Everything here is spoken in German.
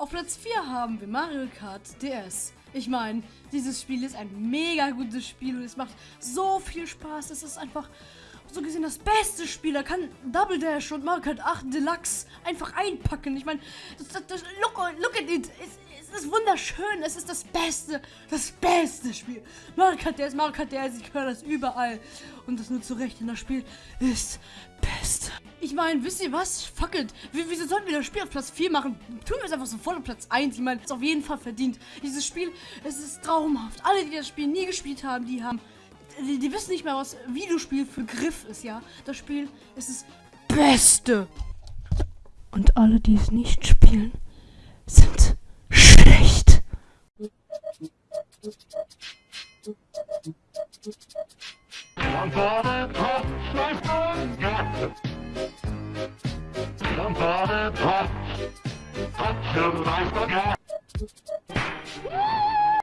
Auf Platz 4 haben wir Mario Kart DS. Ich meine, dieses Spiel ist ein mega gutes Spiel und es macht so viel Spaß. Es ist einfach so gesehen das beste Spiel. Da kann Double Dash und Mario Kart 8 Deluxe einfach einpacken. Ich meine, das, das, das, look, look at it. Es, es ist wunderschön. Es ist das beste, das beste Spiel. Mario Kart DS, Mario Kart DS, ich höre das überall. Und das nur zu Recht, denn das Spiel ist. Ich meine, wisst ihr was? Fuck it. Wie, wieso sollten wir das Spiel auf Platz 4 machen? Tun wir es einfach so voll auf Platz 1. Ich meine, es ist auf jeden Fall verdient. Dieses Spiel, es ist traumhaft. Alle, die das Spiel nie gespielt haben, die haben die, die wissen nicht mehr, was Videospiel für Griff ist, ja. Das Spiel ist das Beste. Und alle, die es nicht spielen, sind schlecht. Somebody touch Hot, hot, hot, hot, hot, again.